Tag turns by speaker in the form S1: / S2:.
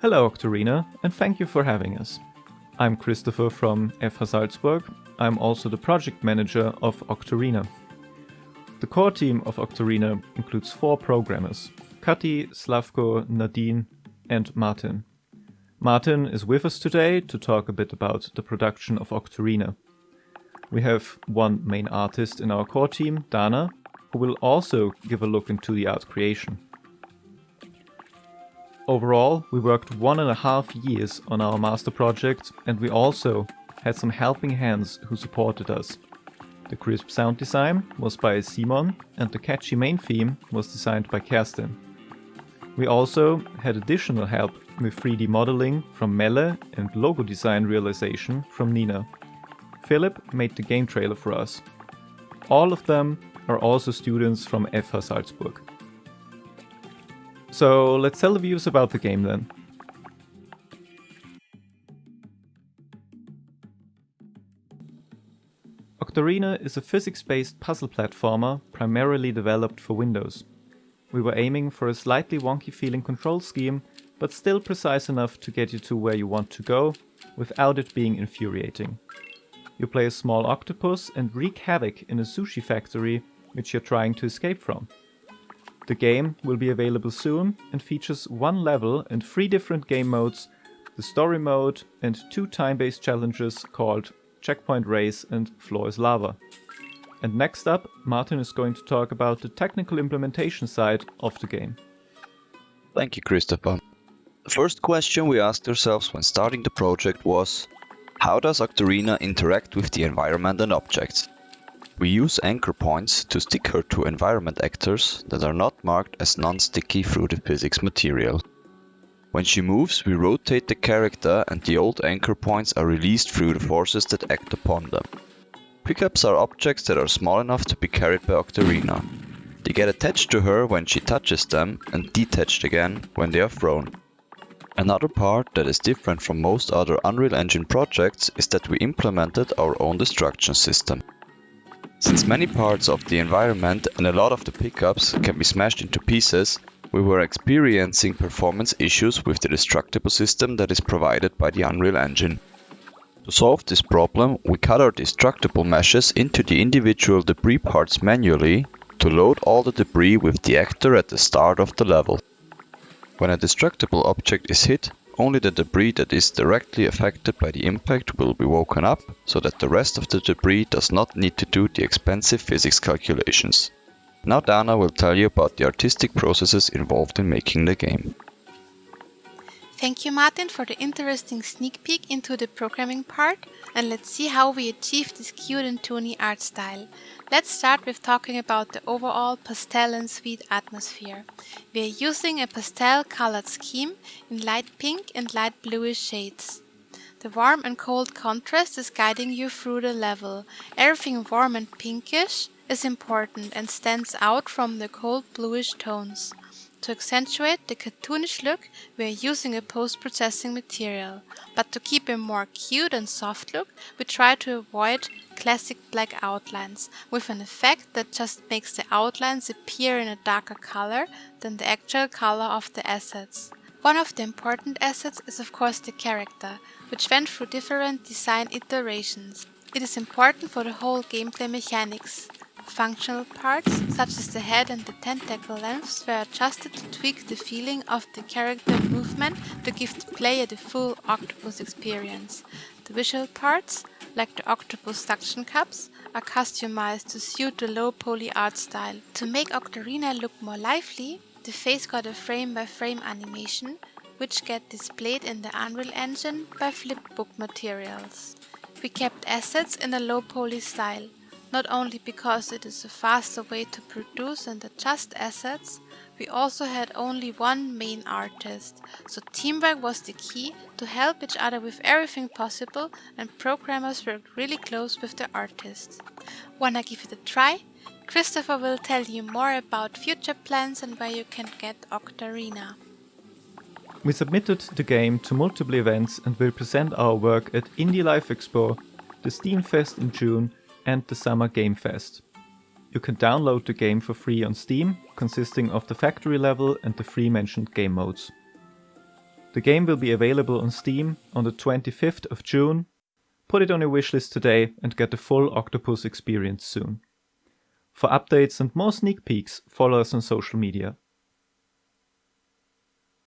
S1: Hello Octarina, and thank you for having us. I'm Christopher from FH Salzburg. I'm also the project manager of Octarina. The core team of Octarina includes four programmers, Kati, Slavko, Nadine and Martin. Martin is with us today to talk a bit about the production of Octarina. We have one main artist in our core team, Dana, who will also give a look into the art creation. Overall, we worked one and a half years on our master project and we also had some helping hands who supported us. The crisp sound design was by Simon and the catchy main theme was designed by Kerstin. We also had additional help with 3D modeling from Melle and logo design realization from Nina. Philip made the game trailer for us. All of them are also students from FH Salzburg. So let's tell the viewers about the game then. Octarina is a physics-based puzzle platformer primarily developed for Windows. We were aiming for a slightly wonky feeling control scheme, but still precise enough to get you to where you want to go, without it being infuriating. You play a small octopus and wreak havoc in a sushi factory which you're trying to escape from. The game will be available soon and features one level and three different game modes, the story mode and two time-based challenges called Checkpoint Race and Floor is Lava. And next up, Martin is going to talk about the technical implementation side of the game.
S2: Thank you, Christopher. The first question we asked ourselves when starting the project was, how does Octarina interact with the environment and objects? We use anchor points to stick her to environment actors that are not marked as non-sticky through the physics material. When she moves, we rotate the character and the old anchor points are released through the forces that act upon them. Pickups are objects that are small enough to be carried by Octarina. They get attached to her when she touches them and detached again when they are thrown. Another part that is different from most other Unreal Engine projects is that we implemented our own destruction system. Since many parts of the environment and a lot of the pickups can be smashed into pieces, we were experiencing performance issues with the destructible system that is provided by the Unreal Engine. To solve this problem, we cut our destructible meshes into the individual debris parts manually to load all the debris with the actor at the start of the level. When a destructible object is hit, only the debris that is directly affected by the impact will be woken up, so that the rest of the debris does not need to do the expensive physics calculations. Now Dana will tell you about the artistic processes involved in making the game.
S3: Thank you Martin for the interesting sneak peek into the programming part and let's see how we achieve this cute and toony art style. Let's start with talking about the overall pastel and sweet atmosphere. We are using a pastel colored scheme in light pink and light bluish shades. The warm and cold contrast is guiding you through the level. Everything warm and pinkish is important and stands out from the cold bluish tones. To accentuate the cartoonish look, we are using a post-processing material, but to keep a more cute and soft look, we try to avoid classic black outlines, with an effect that just makes the outlines appear in a darker color than the actual color of the assets. One of the important assets is of course the character, which went through different design iterations. It is important for the whole gameplay mechanics. Functional parts, such as the head and the tentacle lengths, were adjusted to tweak the feeling of the character movement to give the player the full octopus experience. The visual parts, like the octopus suction cups, are customized to suit the low poly art style. To make Octarina look more lively, the face got a frame-by-frame -frame animation, which get displayed in the Unreal Engine by flipbook materials. We kept assets in a low poly style, not only because it is a faster way to produce and adjust assets, we also had only one main artist, so teamwork was the key to help each other with everything possible and programmers worked really close with the artists. Wanna give it a try? Christopher will tell you more about future plans and where you can get Octarina.
S1: We submitted the game to multiple events and will present our work at Indie Live Expo, the Steam Fest in June and the Summer Game Fest. You can download the game for free on Steam, consisting of the factory level and the three mentioned game modes. The game will be available on Steam on the 25th of June. Put it on your wishlist today and get the full Octopus experience soon. For updates and more sneak peeks, follow us on social media.